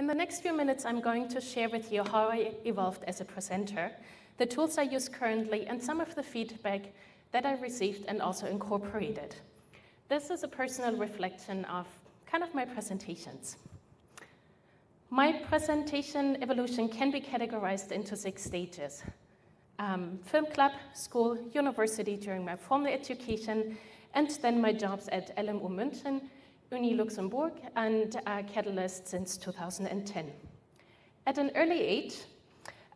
In the next few minutes, I'm going to share with you how I evolved as a presenter, the tools I use currently, and some of the feedback that I received and also incorporated. This is a personal reflection of kind of my presentations. My presentation evolution can be categorized into six stages. Um, film club, school, university during my formal education, and then my jobs at LMU München, Uni Luxembourg, and uh, Catalyst since 2010. At an early age,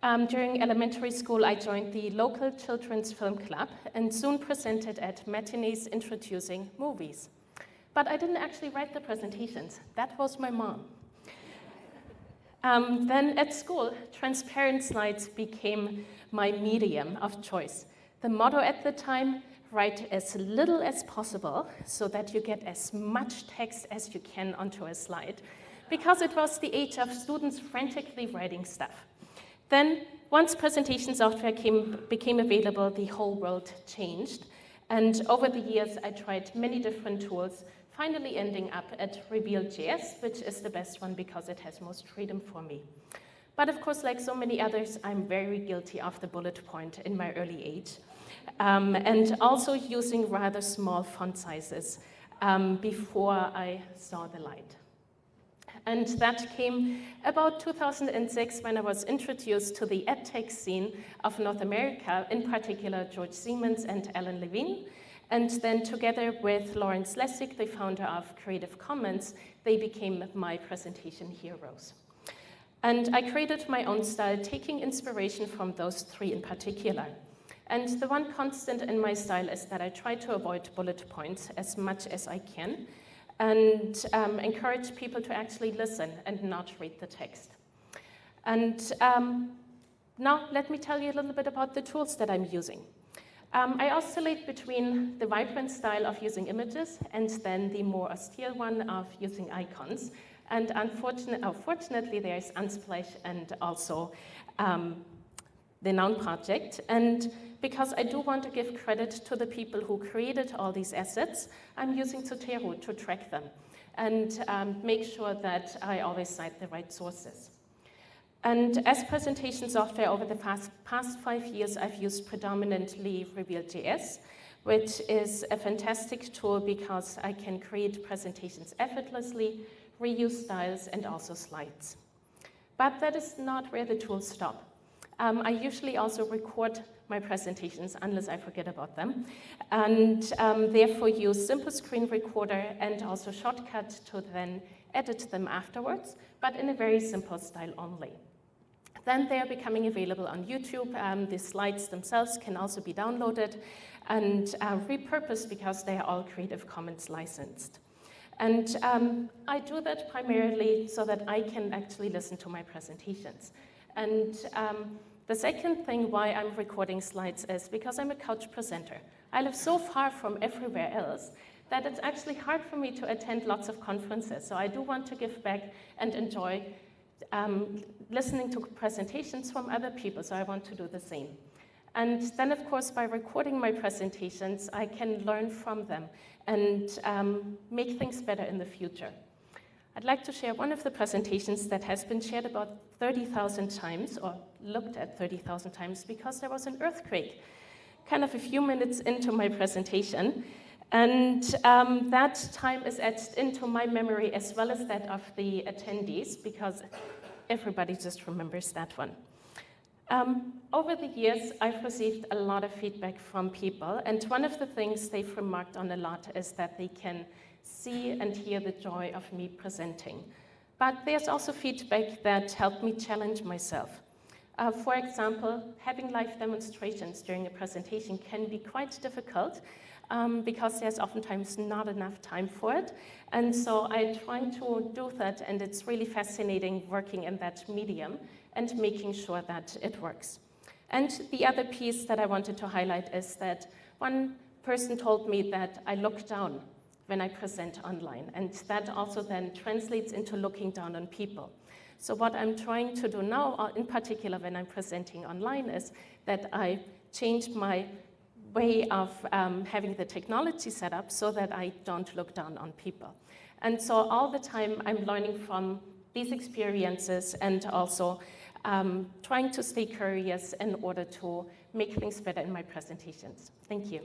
um, during elementary school, I joined the local children's film club and soon presented at matinees introducing movies. But I didn't actually write the presentations. That was my mom. Um, then at school, transparent slides became my medium of choice. The motto at the time, write as little as possible so that you get as much text as you can onto a slide, because it was the age of students frantically writing stuff. Then, once presentation software came, became available, the whole world changed. And over the years, I tried many different tools, finally ending up at Reveal.js, which is the best one because it has most freedom for me. But of course, like so many others, I'm very guilty of the bullet point in my early age um, and also using rather small font sizes um, before I saw the light. And that came about 2006 when I was introduced to the edtech scene of North America, in particular George Siemens and Alan Levine. And then together with Lawrence Lessig, the founder of Creative Commons, they became my presentation heroes. And I created my own style, taking inspiration from those three in particular. And the one constant in my style is that I try to avoid bullet points as much as I can and um, encourage people to actually listen and not read the text. And um, now let me tell you a little bit about the tools that I'm using. Um, I oscillate between the vibrant style of using images and then the more austere one of using icons. And unfortunately, there's Unsplash and also um, the Noun project. And because I do want to give credit to the people who created all these assets, I'm using Zotero to track them and um, make sure that I always cite the right sources. And as presentation software over the past, past five years, I've used predominantly Reveal.js, which is a fantastic tool because I can create presentations effortlessly, reuse styles, and also slides. But that is not where the tools stop. Um, I usually also record my presentations unless I forget about them. And um, therefore use Simple Screen Recorder and also Shotcut to then edit them afterwards, but in a very simple style only. Then they are becoming available on YouTube. Um, the slides themselves can also be downloaded and uh, repurposed because they are all Creative Commons licensed. And um, I do that primarily so that I can actually listen to my presentations. And um, the second thing why I'm recording slides is because I'm a couch presenter. I live so far from everywhere else that it's actually hard for me to attend lots of conferences. So I do want to give back and enjoy um, listening to presentations from other people, so I want to do the same. And then, of course, by recording my presentations, I can learn from them and um, make things better in the future. I'd like to share one of the presentations that has been shared about 30,000 times, or looked at 30,000 times, because there was an earthquake kind of a few minutes into my presentation. And um, that time is etched into my memory as well as that of the attendees, because everybody just remembers that one. Um, over the years, I've received a lot of feedback from people, and one of the things they've remarked on a lot is that they can see and hear the joy of me presenting. But there's also feedback that helped me challenge myself. Uh, for example, having live demonstrations during a presentation can be quite difficult um, because there's oftentimes not enough time for it. And so I try to do that, and it's really fascinating working in that medium and making sure that it works. And the other piece that I wanted to highlight is that one person told me that I look down when I present online. And that also then translates into looking down on people. So what I'm trying to do now, uh, in particular when I'm presenting online, is that I change my way of um, having the technology set up so that I don't look down on people. And so all the time I'm learning from these experiences and also um, trying to stay curious in order to make things better in my presentations. Thank you.